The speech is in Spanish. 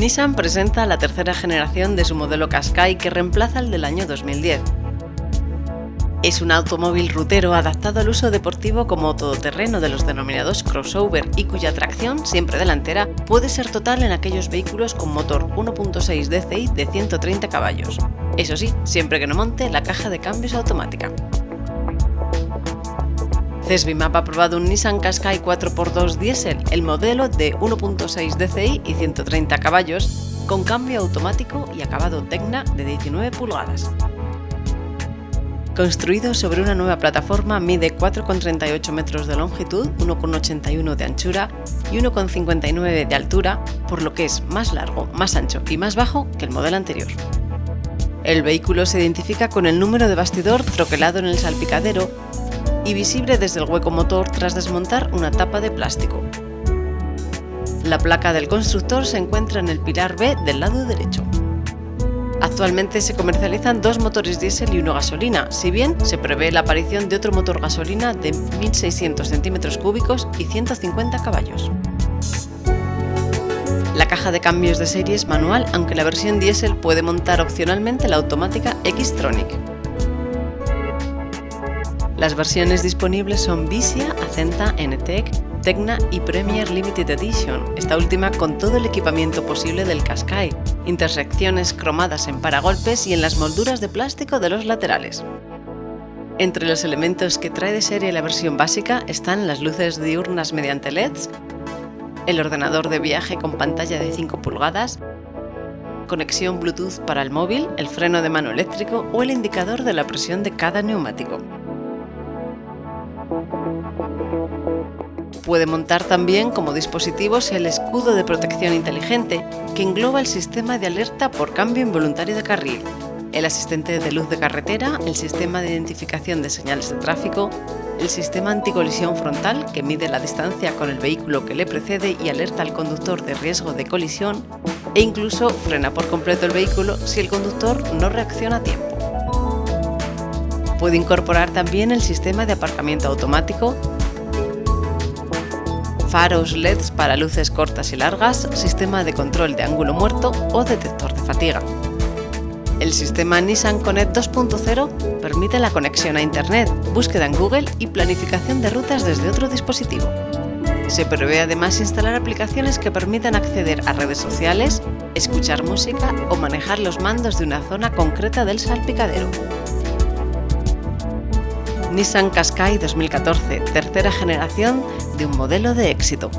Nissan presenta la tercera generación de su modelo Qashqai que reemplaza el del año 2010. Es un automóvil rutero adaptado al uso deportivo como todoterreno de los denominados crossover y cuya tracción, siempre delantera, puede ser total en aquellos vehículos con motor 1.6 DCI de 130 caballos. Eso sí, siempre que no monte la caja de cambios automática. Cesbimap ha probado un Nissan Qashqai 4x2 diésel, el modelo de 1.6 DCI y 130 caballos, con cambio automático y acabado Tecna de 19 pulgadas. Construido sobre una nueva plataforma, mide 4,38 metros de longitud, 1,81 de anchura y 1,59 de altura, por lo que es más largo, más ancho y más bajo que el modelo anterior. El vehículo se identifica con el número de bastidor troquelado en el salpicadero visible desde el hueco motor tras desmontar una tapa de plástico. La placa del constructor se encuentra en el pilar B del lado derecho. Actualmente se comercializan dos motores diésel y uno gasolina, si bien se prevé la aparición de otro motor gasolina de 1.600 centímetros cúbicos y 150 caballos. La caja de cambios de serie es manual, aunque la versión diésel puede montar opcionalmente la automática X-Tronic. Las versiones disponibles son Visia, Acenta, NTEC, Tecna y Premier Limited Edition, esta última con todo el equipamiento posible del Qashqai, intersecciones cromadas en paragolpes y en las molduras de plástico de los laterales. Entre los elementos que trae de serie la versión básica están las luces diurnas mediante LEDs, el ordenador de viaje con pantalla de 5 pulgadas, conexión Bluetooth para el móvil, el freno de mano eléctrico o el indicador de la presión de cada neumático. Puede montar también como dispositivos el escudo de protección inteligente, que engloba el sistema de alerta por cambio involuntario de carril, el asistente de luz de carretera, el sistema de identificación de señales de tráfico, el sistema anticolisión frontal, que mide la distancia con el vehículo que le precede y alerta al conductor de riesgo de colisión, e incluso frena por completo el vehículo si el conductor no reacciona a tiempo. Puede incorporar también el sistema de aparcamiento automático, faros LEDs para luces cortas y largas, sistema de control de ángulo muerto o detector de fatiga. El sistema Nissan Connect 2.0 permite la conexión a Internet, búsqueda en Google y planificación de rutas desde otro dispositivo. Se prevé además instalar aplicaciones que permitan acceder a redes sociales, escuchar música o manejar los mandos de una zona concreta del salpicadero. Nissan Qashqai 2014, tercera generación de un modelo de éxito.